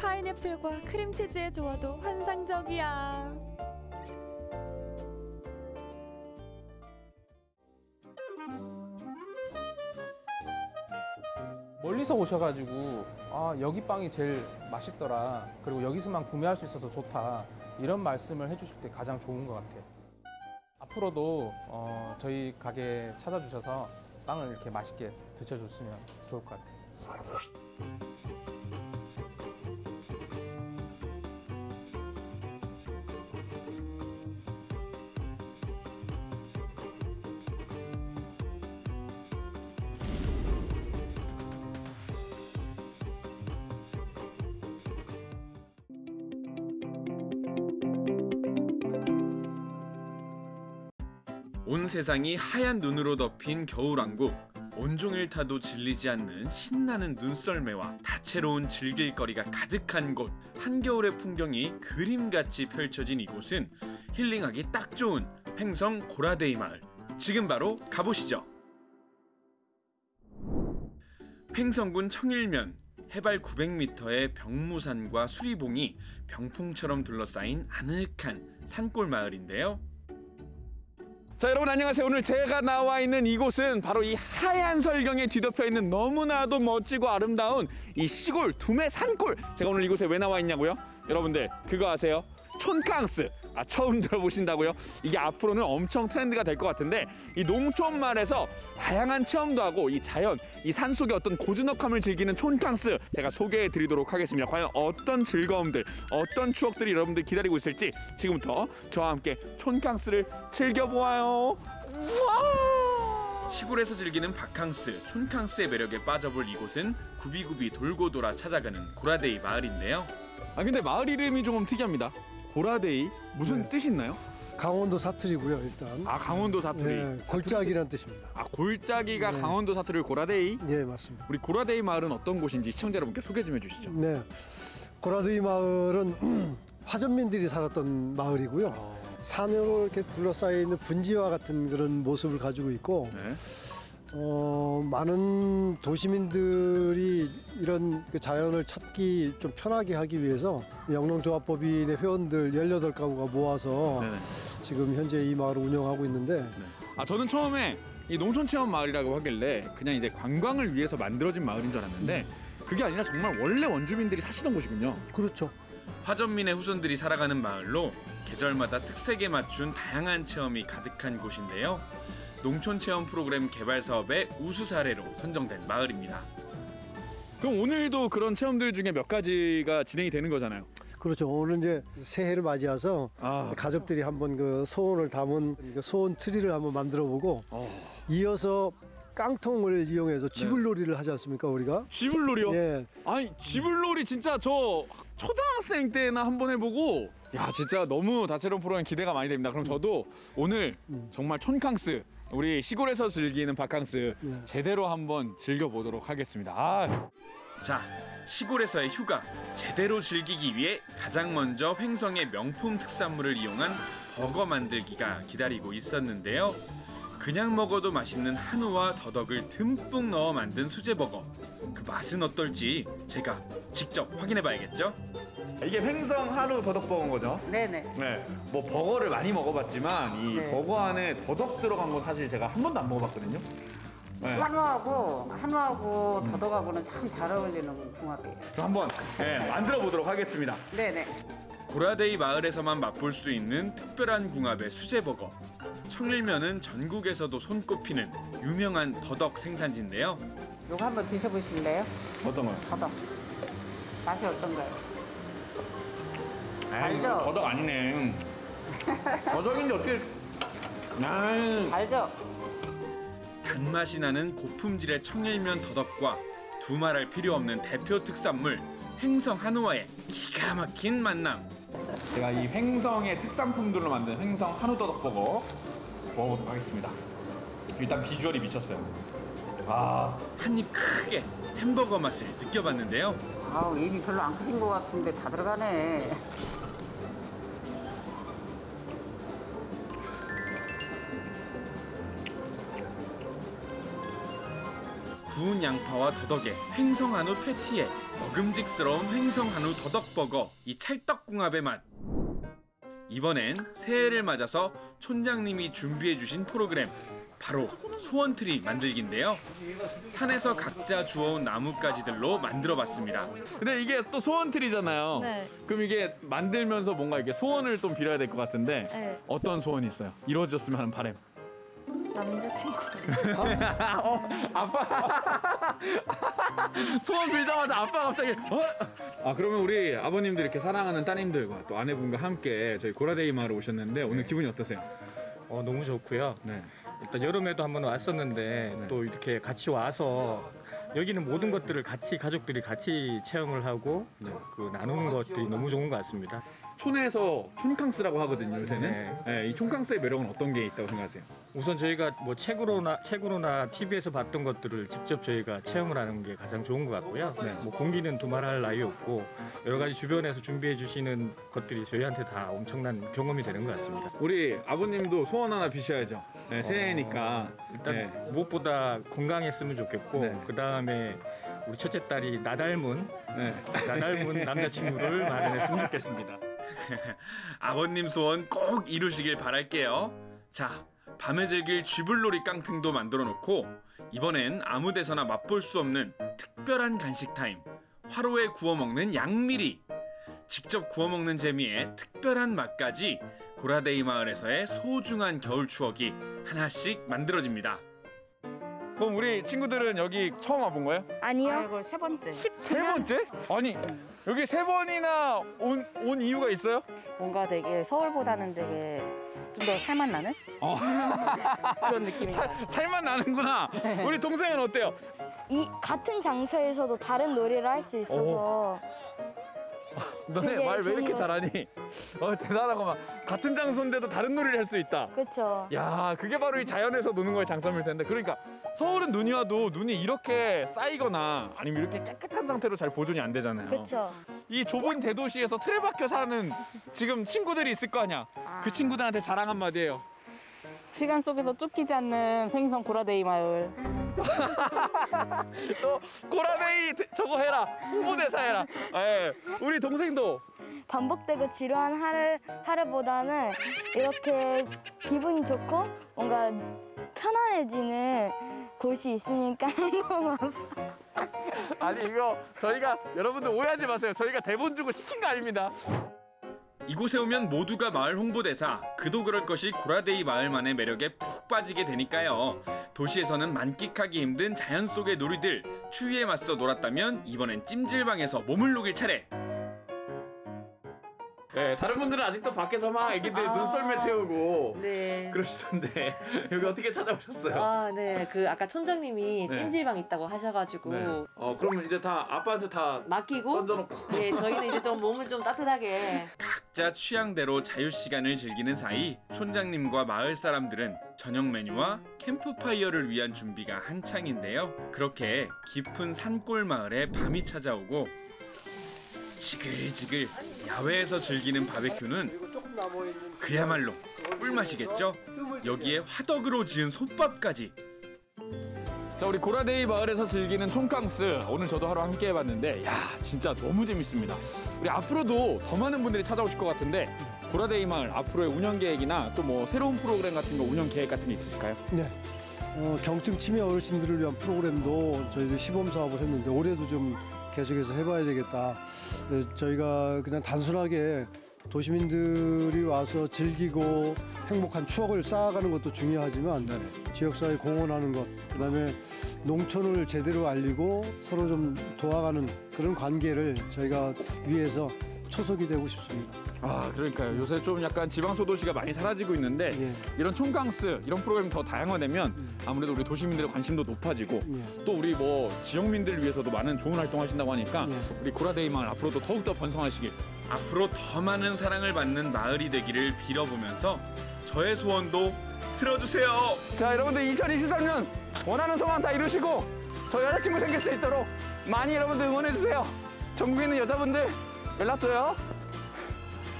파인애플과 크림치즈의 조화도 환상적이야. 멀리서 오셔가지고 아 여기 빵이 제일 맛있더라 그리고 여기서만 구매할 수 있어서 좋다 이런 말씀을 해주실 때 가장 좋은 것 같아요. 앞으로도 어, 저희 가게 찾아주셔서 빵을 이렇게 맛있게 드셔줬으면 좋을 것 같아요. 세상이 하얀 눈으로 덮인 겨울왕국. 온종일 타도 질리지 않는 신나는 눈썰매와 다채로운 즐길거리가 가득한 곳. 한겨울의 풍경이 그림같이 펼쳐진 이곳은 힐링하기 딱 좋은 횡성 고라데이 마을. 지금 바로 가보시죠. 횡성군 청일면 해발 900m의 병무산과 수리봉이 병풍처럼 둘러싸인 아늑한 산골 마을인데요 자 여러분 안녕하세요. 오늘 제가 나와 있는 이곳은 바로 이 하얀 설경에 뒤덮여 있는 너무나도 멋지고 아름다운 이 시골 두메 산골. 제가 오늘 이곳에 왜 나와 있냐고요? 여러분들 그거 아세요 촌캉스. 아 처음 들어보신다고요? 이게 앞으로는 엄청 트렌드가 될 것 같은데 이 농촌 마을에서 다양한 체험도 하고 이 자연 이 산속의 어떤 고즈넉함을 즐기는 촌캉스 제가 소개해 드리도록 하겠습니다. 과연 어떤 즐거움들 어떤 추억들이 여러분들 기다리고 있을지 지금부터 저와 함께 촌캉스를 즐겨보아요. 시골에서 즐기는 바캉스, 촌캉스의 매력에 빠져볼 이곳은 구비구비 돌고 돌아 찾아가는 고라데이 마을인데요. 아 근데 마을 이름이 조금 특이합니다 고라데이 무슨 뜻이 있나요? 강원도 사투리고요 일단. 아 강원도 사투리. 예, 골짜기란 뜻입니다. 아 골짜기가 네. 강원도 사투리 고라데이. 예 맞습니다. 우리 고라데이 마을은 어떤 곳인지 시청자 여러분께 소개 좀 해주시죠. 네, 고라드이 마을은 화전민들이 살았던 마을이고요. 산으로 이렇게 둘러싸여 있는 분지와 같은 그런 모습을 가지고 있고, 네. 어, 많은 도시민들이 이런 그 자연을 찾기 좀 편하게 하기 위해서 영농조합법인의 회원들 18가구가 모아서 지금 현재 이 마을을 운영하고 있는데 아 저는 처음에 이 농촌 체험 마을이라고 하길래 그냥 이제 관광을 위해서 만들어진 마을인 줄 알았는데 그게 아니라 정말 원래 원주민들이 사시던 곳이군요. 그렇죠. 화전민의 후손들이 살아가는 마을로 계절마다 특색에 맞춘 다양한 체험이 가득한 곳인데요. 농촌 체험 프로그램 개발 사업의 우수 사례로 선정된 마을입니다. 그럼 오늘도 그런 체험들 중에 몇 가지가 진행이 되는 거잖아요. 그렇죠. 오늘 이제 새해를 맞이해서 아. 가족들이 한번 그 소원을 담은 그 소원 트리를 한번 만들어 보고 어. 이어서 깡통을 이용해서 쥐불놀이를 하지 않습니까 우리가? 쥐불놀이요? 예. 아니 쥐불놀이 진짜 저 초등학생 때나 한 번 해보고 야 진짜 너무 다채로운 프로그램 기대가 많이 됩니다. 그럼 저도 오늘 정말 촌캉스 우리 시골에서 즐기는 바캉스 제대로 한번 즐겨보도록 하겠습니다. 아. 자, 시골에서의 휴가 제대로 즐기기 위해 가장 먼저 횡성의 명품 특산물을 이용한 버거 만들기가 기다리고 있었는데요. 그냥 먹어도 맛있는 한우와 더덕을 듬뿍 넣어 만든 수제버거. 그 맛은 어떨지 제가 직접 확인해 봐야겠죠? 이게 횡성 한우 더덕 버거인 거죠? 네네. 네. 뭐 버거를 많이 먹어봤지만 이 네. 버거 안에 더덕 들어간 건 사실 제가 한 번도 안 먹어봤거든요. 네. 한우하고 한우하고 더덕하고는 참 잘 어울리는 궁합이에요. 저 한번 네, 만들어 보도록 하겠습니다. 네네. 고라데이 마을에서만 맛볼 수 있는 특별한 궁합의 수제버거. 청일면은 전국에서도 손꼽히는 유명한 더덕 생산지인데요. 요거 한번 드셔보실래요? 어떤 거요? 더덕. 맛이 어떤가요? 에이, 알죠? 더덕 아니네. 더덕인데 어떻게? 아, 알죠? 단맛이 나는 고품질의 청일면 더덕과 두말할 필요 없는 대표 특산물 횡성 한우와의 기가 막힌 만남. 제가 이 횡성의 특산품들로 만든 횡성 한우 더덕 버거 먹어보도록 하겠습니다. 일단 비주얼이 미쳤어요. 아, 한 입 크게 햄버거 맛을 느껴봤는데요. 아우 입이 별로 안 크신 것 같은데 다 들어가네. 구운 양파와 더덕에 횡성 한우 패티에 먹음직스러운 횡성 한우 더덕 버거 이 찰떡궁합의 맛. 이번엔 새해를 맞아서 촌장님이 준비해 주신 프로그램 바로 소원트리 만들기인데요. 산에서 각자 주워온 나뭇가지들로 만들어 봤습니다. 근데 이게 또 소원틀이잖아요. 네. 그럼 이게 만들면서 뭔가 이렇게 소원을 좀 빌어야 될 것 같은데 네. 어떤 소원이 있어요? 이루어졌으면 하는 바람. 남자친구. 어, 아빠. 소원 빌자마자 아빠 갑자기. 어? 아 그러면 우리 아버님들 이렇게 사랑하는 따님들과 또 아내분과 함께 저희 고라데이 마을에 오셨는데 오늘 기분이 어떠세요? 어, 너무 좋고요. 네. 일단 여름에도 한번 왔었는데 또 이렇게 같이 와서 여기는 모든 것들을 같이 가족들이 같이 체험을 하고 그 나누는 것들이 너무 좋은 것 같습니다. 촌에서 촌캉스라고 하거든요 요새는. 네. 네, 이 촌캉스의 매력은 어떤 게 있다고 생각하세요? 우선 저희가 뭐 책으로나 책으로나 TV에서 봤던 것들을 직접 저희가 체험을 하는 게 가장 좋은 것 같고요. 뭐 공기는 두말할 나위 없고 여러 가지 주변에서 준비해 주시는 것들이 저희한테 다 엄청난 경험이 되는 것 같습니다. 우리 아버님도 소원 하나 비셔야죠. 네, 새해니까. 일단 네. 무엇보다 건강했으면 좋겠고 그 다음에 우리 첫째 딸이 나 닮은 나 닮은 남자친구를 마련했으면 좋겠습니다. 아버님 소원 꼭 이루시길 바랄게요. 자, 밤에 즐길 쥐불놀이 깡통도 만들어 놓고 이번엔 아무 데서나 맛볼 수 없는 특별한 간식 타임. 화로에 구워 먹는 양미리. 직접 구워 먹는 재미에 특별한 맛까지 고라데이 마을에서의 소중한 겨울 추억이 하나씩 만들어집니다. 그럼 우리 친구들은 여기 처음 와본 거예요? 아니요. 아이고 세 번째. 세 번째? 아니 여기 세 번이나 온, 온 이유가 있어요? 뭔가 되게 서울보다는 되게 좀 더 살맛 나는 어. 그런 느낌이 살, 살만 나는구나. 우리 동생은 어때요? 이 같은 장소에서도 다른 놀이를 할 수 있어서 너네 말 왜 이렇게 잘하니? 어 대단하구만. 같은 장소인데도 다른 놀이를 할 수 있다. 그렇죠. 야, 그게 바로 이 자연에서 노는 거의 장점일 텐데. 그러니까 서울은 눈이 와도 눈이 이렇게 쌓이거나 아니면 이렇게 깨끗한 상태로 잘 보존이 안 되잖아요. 그렇죠. 이 좁은 대도시에서 틀에 박혀 사는 지금 친구들이 있을 거 아니야. 그 친구들한테 자랑 한마디예요. 시간 속에서 쫓기지 않는 횡성 고라데이 마을. 또 고라데이 저거 해라. 홍보대사 해라. 예. 우리 동생도 반복되고 지루한 하루 하루보다는 이렇게 기분이 좋고 뭔가 편안해지는 곳이 있으니까 너무 아니 이거 저희가 여러분들 오해하지 마세요. 저희가 대본 주고 시킨 거 아닙니다. 이곳에 오면 모두가 마을 홍보대사 그도 그럴 것이 고라데이 마을만의 매력에 푹 빠지게 되니까요. 도시에서는 만끽하기 힘든 자연 속의 놀이들 추위에 맞서 놀았다면 이번엔 찜질방에서 몸을 녹일 차례. 네, 다른 분들은 아직도 밖에서 막 애기들 아. 눈썰매 태우고 네. 그러시던데 여기 어떻게 찾아오셨어요? 아, 네. 그 아까 촌장님이 네. 찜질방 있다고 하셔가지고 네. 어 그러면 이제 다 아빠한테 다 맡기고 던져놓고 예, 저희는 이제 좀 몸을 좀 따뜻하게 각자 취향대로 자유 시간을 즐기는 사이 촌장님과 마을 사람들은 저녁 메뉴와 캠프파이어를 위한 준비가 한창인데요. 그렇게 깊은 산골 마을에 밤이 찾아오고 지글지글 야외에서 즐기는 바베큐는 그야말로 꿀맛이겠죠. 여기에 화덕으로 지은 솥밥까지 자 우리 고라데이 마을에서 즐기는 촌캉스 오늘 저도 하루 함께 해봤는데 야 진짜 너무 재밌습니다. 우리 앞으로도 더 많은 분들이 찾아오실 것 같은데 고라데이 마을 앞으로의 운영 계획이나 또 뭐 새로운 프로그램 같은 거 운영 계획 같은 게 있으실까요? 네. 어, 경증 치매 어르신들을 위한 프로그램도 저희들 시범 사업을 했는데 올해도 좀 계속해서 해봐야 되겠다. 네, 저희가 그냥 단순하게 도시민들이 와서 즐기고 행복한 추억을 쌓아가는 것도 중요하지만 지역사회 공헌하는 것, 그다음에 농촌을 제대로 알리고 서로 좀 도와가는 그런 관계를 저희가 위해서 초석이 되고 싶습니다. 아 그러니까요 요새 좀 약간 지방 소도시가 많이 사라지고 있는데 이런 촌캉스 이런 프로그램이 더 다양화되면 아무래도 우리 도시민들의 관심도 높아지고 또 우리 뭐 지역민들을 위해서도 많은 좋은 활동하신다고 하니까 우리 고라데이 마을 앞으로도 더욱더 번성하시길 앞으로 더 많은 사랑을 받는 마을이 되기를 빌어보면서 저의 소원도 들어주세요. 자 여러분들 2023년 원하는 소망 다 이루시고 저 여자친구 생길 수 있도록 많이 여러분들 응원해 주세요. 전국에 있는 여자분들 연락 줘요.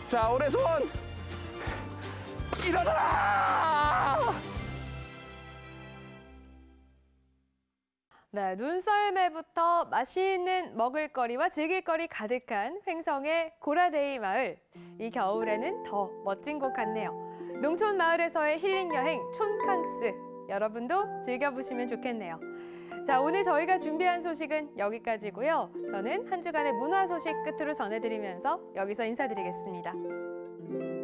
자 소원 이뤄져라! 네, 눈썰매부터 맛있는 먹을거리와 즐길거리 가득한 횡성의 고라데이 마을. 이 겨울에는 더 멋진 곳 같네요. 농촌 마을에서의 힐링 여행 촌캉스. 여러분도 즐겨보시면 좋겠네요. 자, 오늘 저희가 준비한 소식은 여기까지고요. 저는 한 주간의 문화 소식 끝으로 전해드리면서 여기서 인사드리겠습니다.